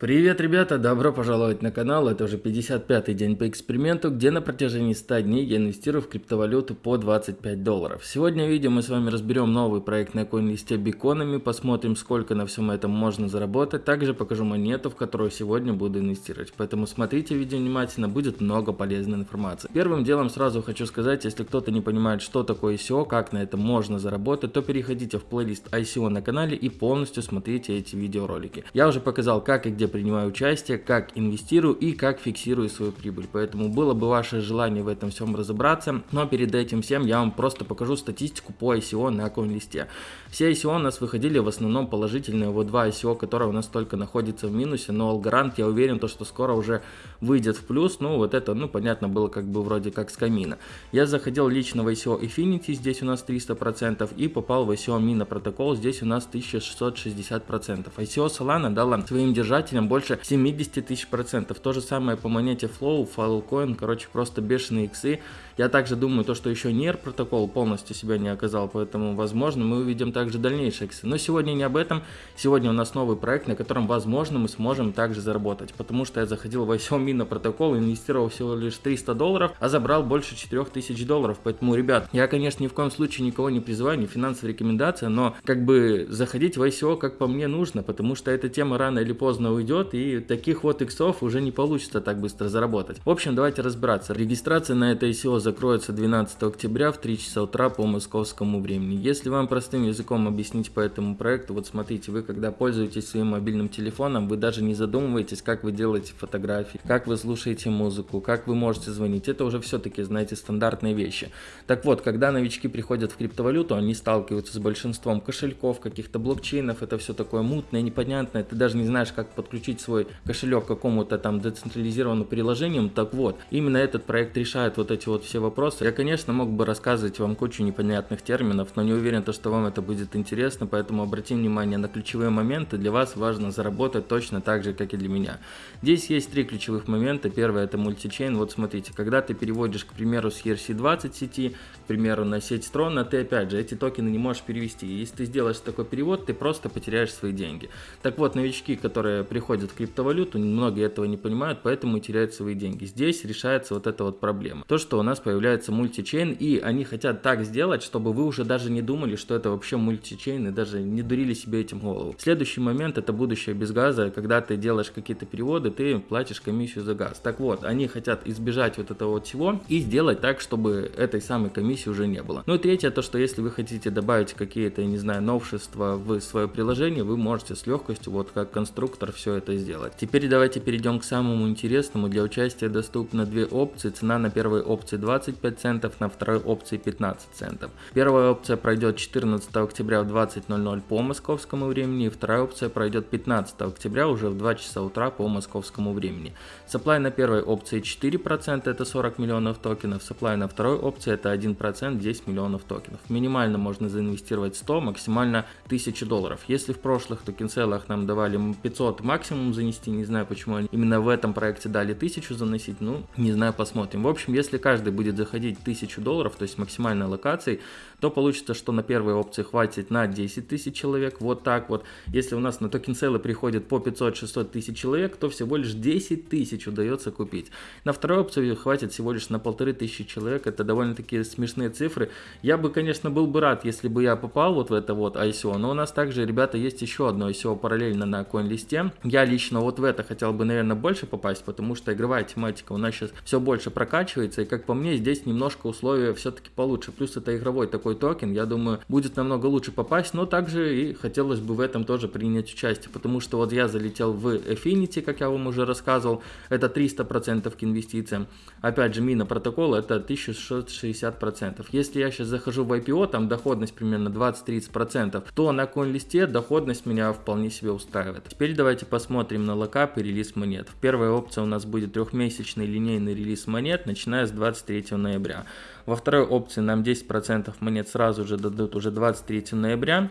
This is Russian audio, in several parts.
Привет, ребята! Добро пожаловать на канал. Это уже 55-й день по эксперименту, где на протяжении 100 дней я инвестирую в криптовалюту по 25 долларов. Сегодня видео мы с вами разберем новый проект на CoinList биконами, посмотрим, сколько на всем этом можно заработать. Также покажу монету, в которую сегодня буду инвестировать. Поэтому смотрите видео внимательно, будет много полезной информации. Первым делом сразу хочу сказать, если кто-то не понимает, что такое ICO, как на этом можно заработать, то переходите в плейлист ICO на канале и полностью смотрите эти видеоролики. Я уже показал, как и где принимаю участие, как инвестирую и как фиксирую свою прибыль. Поэтому было бы ваше желание в этом всем разобраться, но перед этим всем я вам просто покажу статистику по ICO на листе. Все ICO у нас выходили в основном положительные, вот два ICO, которые у нас только находятся в минусе, но Алгарант, я уверен, то, что скоро уже выйдет в плюс, ну вот это, ну понятно, было как бы вроде как с камина. Я заходил лично в ICO Infinity, здесь у нас 300%, и попал в ICO Mina Protocol, здесь у нас 1660%. ICO Solana дала своим держателям уровнем больше 70 тысяч процентов. То же самое по монете Flow, Filecoin, короче, просто бешеные иксы. Я также думаю, то, что еще NER протокол полностью себя не оказал, поэтому, возможно, мы увидим также дальнейшие иксы. Но сегодня не об этом. Сегодня у нас новый проект, на котором, возможно, мы сможем также заработать. Потому что я заходил в ICO на протокол, инвестировал всего лишь 300 долларов, а забрал больше 4000 долларов. Поэтому, ребят, я, конечно, ни в коем случае никого не призываю, не финансовая рекомендация, но как бы заходить в ICO, как по мне, нужно, потому что эта тема рано или поздно уйдет, и таких вот иксов уже не получится так быстро заработать. В общем, давайте разбираться. Регистрация на это ICO закроется 12 октября в 3 часа утра по московскому времени. Если вам простым языком объяснить по этому проекту, вот смотрите, вы когда пользуетесь своим мобильным телефоном, вы даже не задумываетесь, как вы делаете фотографии, как вы слушаете музыку, как вы можете звонить. Это уже все-таки, знаете, стандартные вещи. Так вот, когда новички приходят в криптовалюту, они сталкиваются с большинством кошельков, каких-то блокчейнов, это все такое мутное, непонятное, ты даже не знаешь, как подключить свой кошелек к какому-то там децентрализированному приложению, так вот, именно этот проект решает вот эти вот все вопросы. Я, конечно, мог бы рассказывать вам кучу непонятных терминов, но не уверен, то, что вам это будет интересно, поэтому обратим внимание на ключевые моменты. Для вас важно заработать точно так же, как и для меня. Здесь есть три ключевых момента. Первое это мультичейн. Вот смотрите, когда ты переводишь, к примеру, с ERC20 сети, к примеру, на сеть Strona, ты опять же эти токены не можешь перевести. Если ты сделаешь такой перевод, ты просто потеряешь свои деньги. Так вот, новички, которые приходят в криптовалюту, многие этого не понимают, поэтому теряют свои деньги. Здесь решается вот эта вот проблема. То, что у нас появляется мультичейн, и они хотят так сделать, чтобы вы уже даже не думали, что это вообще мультичейн, и даже не дурили себе этим голову. Следующий момент это будущее без газа, когда ты делаешь какие-то переводы, ты платишь комиссию за газ. Так вот, они хотят избежать вот этого вот всего и сделать так, чтобы этой самой комиссии уже не было. Ну и третье, то, что если вы хотите добавить какие-то, не знаю, новшества в свое приложение, вы можете с легкостью, вот как конструктор, все это сделать. Теперь давайте перейдем к самому интересному. Для участия доступно две опции. Цена на первой опции 25 центов, на второй опции 15 центов. Первая опция пройдет 14 октября в 20.00 по московскому времени, и вторая опция пройдет 15 октября уже в 2 часа утра по московскому времени. Supply на первой опции 4%, это 40 миллионов токенов, supply на второй опции это 1%, 10 миллионов токенов. Минимально можно заинвестировать 100, максимально 1000 долларов. Если в прошлых токенселах нам давали 500 максимум, максимум занести, не знаю почему они именно в этом проекте дали 1000 заносить, ну не знаю, посмотрим. В общем, если каждый будет заходить 1000 долларов, то есть максимальной аллокацией, то получится, что на первой опции хватит на 10 тысяч человек, вот так вот. Если у нас на token sale ы приходит по 500-600 тысяч человек, то всего лишь 10 тысяч удается купить. На второй опции хватит всего лишь на полторы тысячи человек, это довольно-таки смешные цифры. Я бы, конечно, был бы рад, если бы я попал вот в это вот ICO, но у нас также, ребята, есть еще одно ICO параллельно на CoinList. Я лично вот в это хотел бы, наверное, больше попасть, потому что игровая тематика у нас сейчас все больше прокачивается, и как по мне, здесь немножко условия все-таки получше. Плюс это игровой такой токен, я думаю, будет намного лучше попасть, но также и хотелось бы в этом тоже принять участие, потому что вот я залетел в Affinity, как я вам уже рассказывал, это 300% к инвестициям. Опять же, мина протокола это 1660%. Если я сейчас захожу в IPO, там доходность примерно 20-30%, то на коин-листе доходность меня вполне себе устраивает. Теперь давайте посмотрим на локап и релиз монет. Первая опция у нас будет трехмесячный линейный релиз монет, начиная с 23 ноября. Во второй опции нам 10% монет сразу же дадут уже 23 ноября.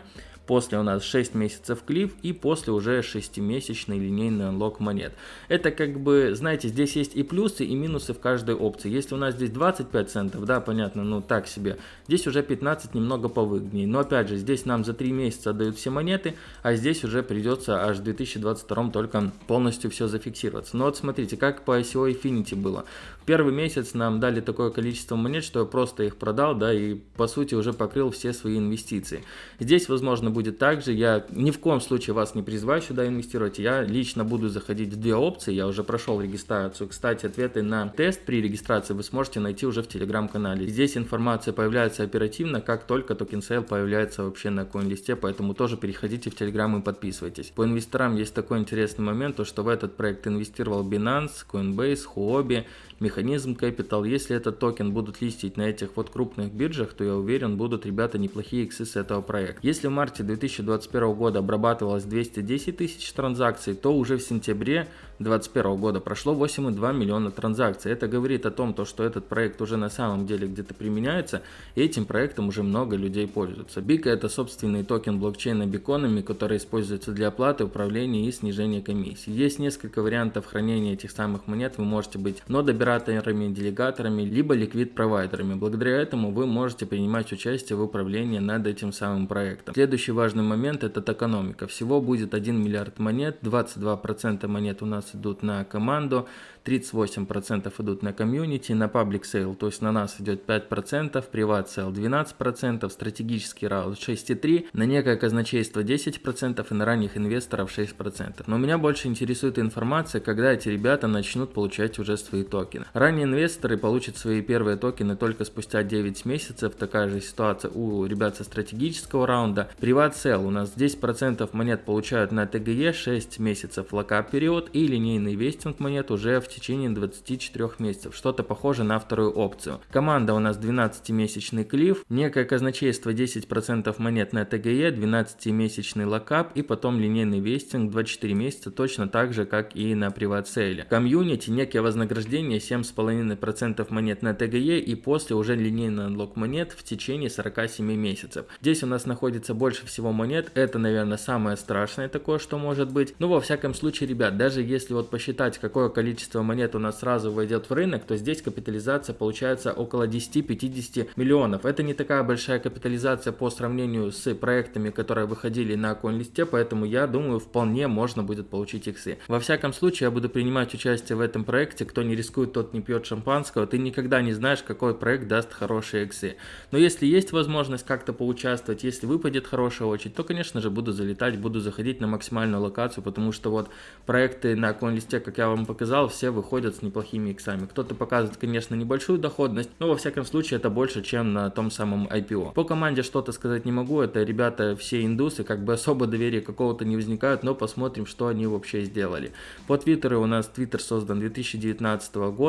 После у нас 6 месяцев клиф и после уже 6-месячный линейный анлок монет. Это как бы, знаете, здесь есть и плюсы, и минусы в каждой опции. Если у нас здесь 25 центов, да, понятно, ну так себе, здесь уже 15 немного повыгоднее. Но опять же, здесь нам за 3 месяца отдают все монеты, а здесь уже придется аж в 2022 только полностью все зафиксироваться. Но вот смотрите, как по ICO Infinity было. Первый месяц нам дали такое количество монет, что я просто их продал, да, и по сути уже покрыл все свои инвестиции. Здесь, возможно, будет так же. Я ни в коем случае вас не призываю сюда инвестировать. Я лично буду заходить в две опции. Я уже прошел регистрацию. Кстати, ответы на тест при регистрации вы сможете найти уже в телеграм-канале. Здесь информация появляется оперативно, как только token sale появляется вообще на CoinList е, поэтому тоже переходите в телеграм и подписывайтесь. По инвесторам есть такой интересный момент, то что в этот проект инвестировал Binance, Coinbase, Huobi, Механизм Capital. Если этот токен будут листить на этих вот крупных биржах, то я уверен, будут ребята неплохие иксы с этого проекта. Если в марте 2021 года обрабатывалось 210 тысяч транзакций, то уже в сентябре 2021 года прошло 8,2 миллиона транзакций. Это говорит о том, то, что этот проект уже на самом деле где-то применяется, и этим проектом уже много людей пользуются. BICO это собственный токен блокчейна Biconomy, который используется для оплаты, управления и снижения комиссий. Есть несколько вариантов хранения этих самых монет, вы можете быть node-операторами, делегаторами, либо liquid-провайдерами. Благодаря этому вы можете принимать участие в управлении над этим самым проектом. Следующий важный момент это экономика. Всего будет 1 миллиард монет, 22% монет у нас идут на команду, 38% идут на комьюнити, на public sale, то есть на нас идет 5%, private sale 12%, стратегический раунд 6,3%, на некое казначейство 10% и на ранних инвесторов 6%. Но меня больше интересует информация, когда эти ребята начнут получать уже свои токены. Ранние инвесторы получат свои первые токены только спустя 9 месяцев, такая же ситуация у ребят со стратегического раунда. Private у нас 10% монет получают на TGE 6 месяцев lockup период и линейный vesting монет уже в течение 24 месяцев, что-то похоже на вторую опцию. Команда у нас 12-месячный cliff, некое казначейство 10% монет на TGE, 12-месячный lockup и потом линейный vesting 24 месяца, точно так же, как и на private sale е. Комьюнити, некое вознаграждение 7,5% монет на ТГЕ и после уже линейный unlock монет в течение 47 месяцев. Здесь у нас находится больше всего монет, это, наверное, самое страшное такое, что может быть. Но во всяком случае, ребят, даже если вот посчитать, какое количество монет у нас сразу войдет в рынок, то здесь капитализация получается около 10-50 миллионов. Это не такая большая капитализация по сравнению с проектами, которые выходили на CoinList, поэтому я думаю, вполне можно будет получить иксы. Во всяком случае, я буду принимать участие в этом проекте. Кто не рискует, тот не пьет шампанского. Ты никогда не знаешь, какой проект даст хорошие иксы. Но если есть возможность как-то поучаствовать, если выпадет хорошая очередь, то, конечно же, буду залетать, буду заходить на максимальную локацию, потому что вот проекты на CoinList, как я вам показал, все выходят с неплохими иксами. Кто-то показывает, конечно, небольшую доходность, но во всяком случае это больше, чем на том самом IPO. По команде что-то сказать не могу, это ребята все индусы, как бы особо доверия какого-то не возникает, но посмотрим, что они вообще сделали. По твиттеру у нас твиттер создан 2019 года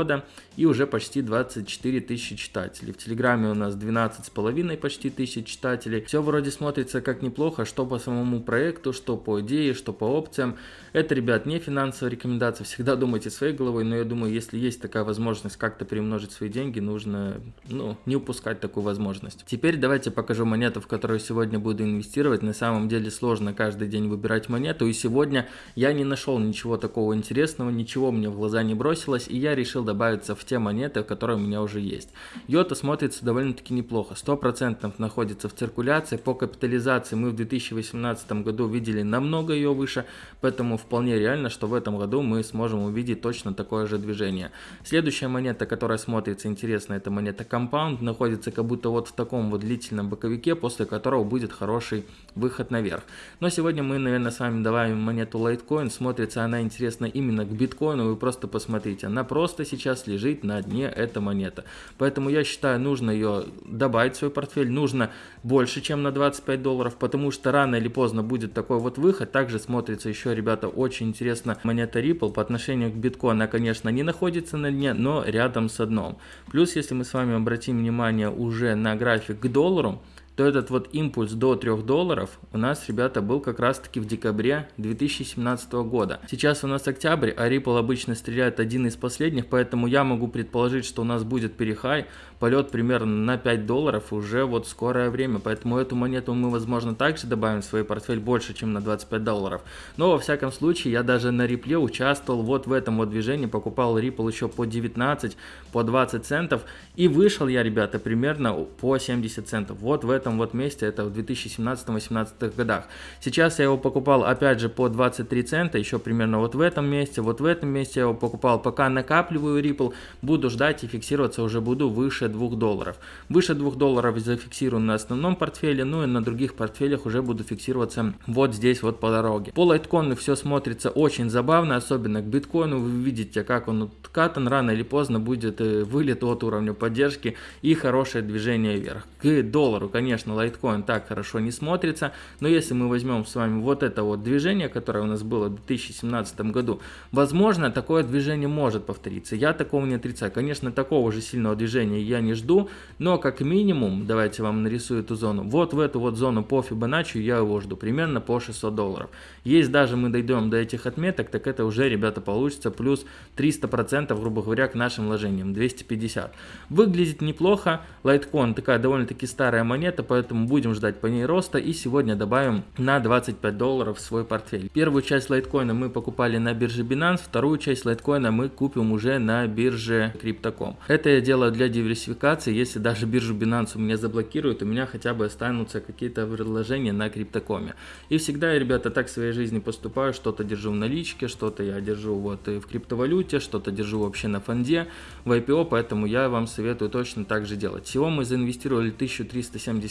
и уже почти 24 тысячи читателей. В телеграме у нас 12 с половиной почти тысяч читателей. Все вроде смотрится как неплохо, что по самому проекту, что по идее, что по опциям. Это, ребят, не финансовая рекомендация, всегда думайте своей головой, но я думаю, если есть такая возможность как-то приумножить свои деньги, нужно ну, не упускать такую возможность. Теперь давайте покажу монету, в которую сегодня буду инвестировать. На самом деле сложно каждый день выбирать монету, и сегодня я не нашел ничего такого интересного, ничего мне в глаза не бросилось, и я решил добавиться в те монеты, которые у меня уже есть. Йота смотрится довольно-таки неплохо, 100% находится в циркуляции, по капитализации мы в 2018 году видели намного ее выше, поэтому вполне реально, что в этом году мы сможем увидеть точно такое же движение. Следующая монета, которая смотрится интересно, это монета Compound, находится как будто вот в таком вот длительном боковике, после которого будет хороший выход наверх. Но сегодня мы, наверное, с вами добавим монету Litecoin, смотрится она интересно именно к биткоину, вы просто посмотрите, она просто сейчас лежит на дне, эта монета. Поэтому я считаю, нужно ее добавить в свой портфель, нужно больше, чем на 25 долларов, потому что рано или поздно будет такой вот выход. Также смотрится еще, ребята, очень интересно монета Ripple по отношению к биткоину конечно, не находится на дне, но рядом с дном. Плюс, если мы с вами обратим внимание уже на график к доллару, то этот вот импульс до 3 долларов у нас, ребята, был как раз таки в декабре 2017 года. Сейчас у нас октябрь, а Ripple обычно стреляет один из последних, поэтому я могу предположить, что у нас будет перехай, полет примерно на 5 долларов уже вот скорое время, поэтому эту монету мы, возможно, также добавим в свой портфель больше, чем на 25 долларов. Но, во всяком случае, я даже на Ripple участвовал вот в этом вот движении, покупал Ripple еще по 19, по 20 центов, и вышел я, ребята, примерно по 70 центов. Вот в этом вот месте, это в 2017-2018 годах. Сейчас я его покупал, опять же, по 23 цента, еще примерно вот в этом месте, вот в этом месте я его покупал, пока накапливаю Ripple, буду ждать и фиксироваться уже буду выше 2 долларов. Выше 2 долларов зафиксирую на основном портфеле, ну и на других портфелях уже буду фиксироваться вот здесь вот по дороге. По лайткоину все смотрится очень забавно, особенно к биткоину, вы видите, как он откатан, рано или поздно будет э, вылет от уровня поддержки и хорошее движение вверх. К доллару, конечно, лайткоин так хорошо не смотрится, но если мы возьмем с вами вот это вот движение, которое у нас было в 2017 году, возможно, такое движение может повториться. Я такого не отрицаю. Конечно, такого же сильного движения я не жду, но как минимум, давайте вам нарисую эту зону, вот в эту вот зону по Fibonacci я его жду, примерно по 600 долларов. Есть даже мы дойдем до этих отметок, так это уже, ребята, получится плюс 300%, грубо говоря, к нашим вложениям, 250. Выглядит неплохо, Litecoin такая довольно-таки старая монета, поэтому будем ждать по ней роста и сегодня добавим на 25 долларов свой портфель. Первую часть Litecoin мы покупали на бирже Binance, вторую часть Litecoin мы купим уже на бирже Crypto.com. Это я делаю для диверсификации, если даже биржу Binance у меня заблокируют, у меня хотя бы останутся какие-то предложения на Crypto.com. И всегда я, ребята, так в своей жизни поступаю, что-то держу в наличке, что-то я держу вот в криптовалюте, что-то держу вообще на фонде, в IPO, поэтому я вам советую точно так же делать. Всего мы заинвестировали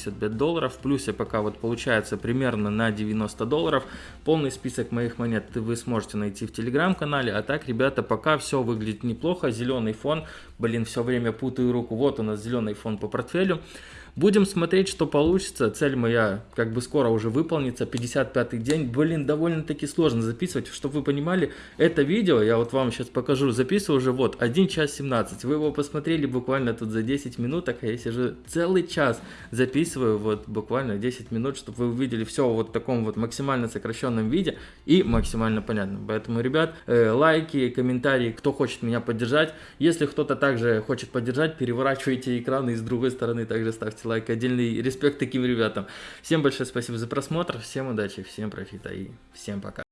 1375 долларов, в плюсе пока вот получается примерно на 90 долларов. Полный список моих монет вы сможете найти в телеграм-канале, а так, ребята, пока все выглядит неплохо, зеленый фон, блин, все время путаю руку, вот у нас зеленый фон по портфелю. Будем смотреть, что получится. Цель моя как бы скоро уже выполнится. 55 день. Блин, довольно-таки сложно записывать. Чтобы вы понимали, это видео, я вот вам сейчас покажу, записываю уже вот 1 час 17. Вы его посмотрели буквально тут за 10 минут, а я сижу целый час записываю вот буквально 10 минут, чтобы вы увидели все вот в таком вот максимально сокращенном виде и максимально понятном. Поэтому, ребят, э, лайки, комментарии, кто хочет меня поддержать. Если кто-то также хочет поддержать, переворачивайте экраны и с другой стороны также ставьте лайк. Отдельный респект таким ребятам. Всем большое спасибо за просмотр, всем удачи, всем профита и всем пока.